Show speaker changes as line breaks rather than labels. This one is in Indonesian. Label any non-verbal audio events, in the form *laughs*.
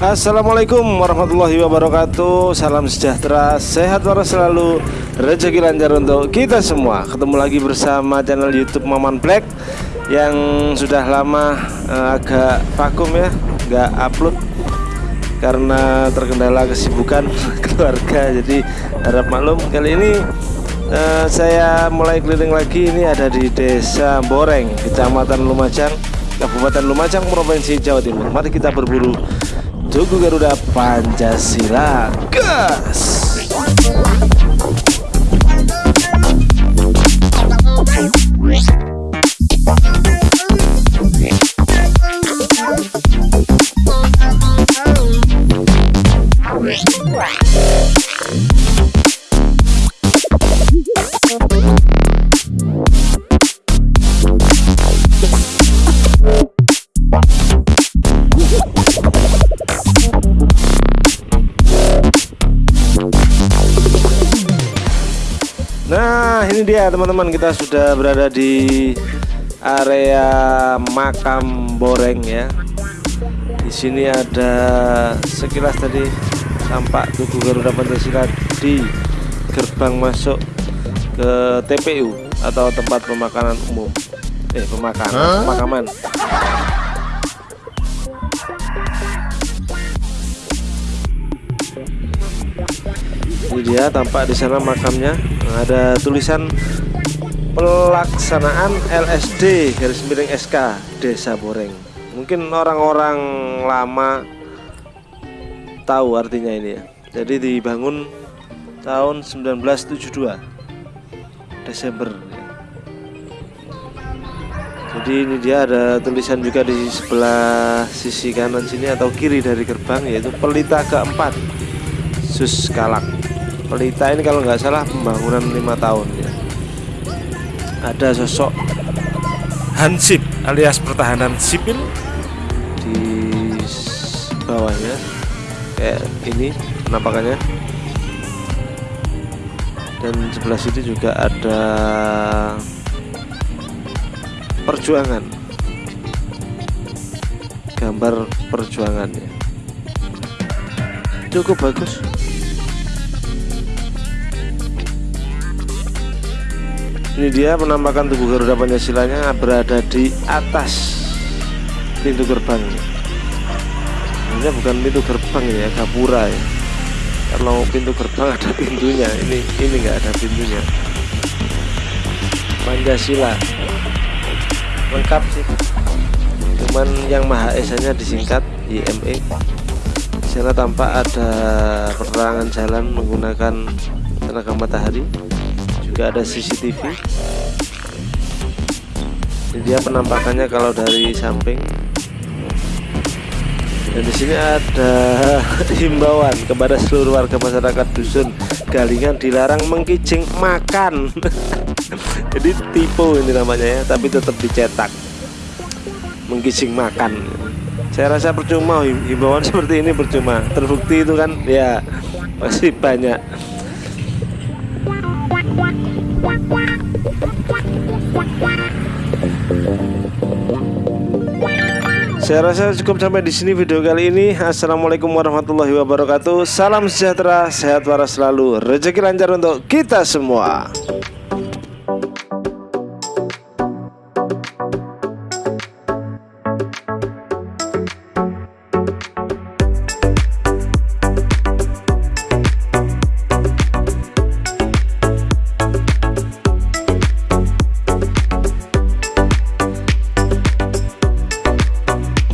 Assalamualaikum warahmatullahi wabarakatuh. Salam sejahtera, sehat waras selalu. Rezeki lancar untuk kita semua. Ketemu lagi bersama channel youtube Maman Black Yang sudah lama uh, agak vakum ya Gak upload Karena terkendala kesibukan *laughs* keluarga. Jadi harap maklum Kali ini uh, saya mulai keliling lagi. Ini ada di desa Boreng Kecamatan Lumajang Kabupaten Lumajang Provinsi Jawa Timur. Mari kita berburu Tugu Garuda Pancasila. Gas Nah ini dia teman-teman. Kita sudah berada di area makam Boreng ya. Di sini ada sekilas tadi tampak tugu Garuda Pancasila di gerbang masuk ke TPU atau tempat pemakanan umum. Eh pemakanan huh? pemakaman dia tampak di sana makamnya. Ada tulisan pelaksanaan LSD garis miring SK Desa Boreng. Mungkin orang-orang lama tahu artinya ini ya. Jadi dibangun tahun 1972 Desember. Jadi ini dia ada tulisan juga di sebelah sisi kanan sini atau kiri dari gerbang yaitu pelita keempat Sus Kalak Pelita ini kalau nggak salah pembangunan lima tahun ya. Ada sosok Hansip alias pertahanan sipil di bawahnya. Kayak ini penampakannya. Dan sebelah sini juga ada perjuangan. Gambar perjuangannya cukup bagus ini dia penampakan tubuh Garuda Pancasilanya berada di atas pintu gerbang. Ini bukan pintu gerbang ya gapura ya. Kalau pintu gerbang ada pintunya ini ini enggak ada pintunya. Pancasila. Lengkap sih. Cuman yang Maha Esanya disingkat IME di sana tampak ada penerangan jalan menggunakan tenaga matahari juga ada CCTV ini dia penampakannya kalau dari samping. Dan di sini ada *laughs* himbauan kepada seluruh warga masyarakat dusun Galingan dilarang mengkicing makan. *laughs* Jadi tipe ini namanya ya tapi tetap dicetak. Mengkicing makan. Saya rasa percuma himbauan *laughs* seperti ini percuma. Terbukti itu kan ya masih banyak Saya rasa cukup sampai di sini video kali ini. Assalamualaikum warahmatullahi wabarakatuh. Salam sejahtera, sehat waras selalu, rezeki lancar untuk kita semua.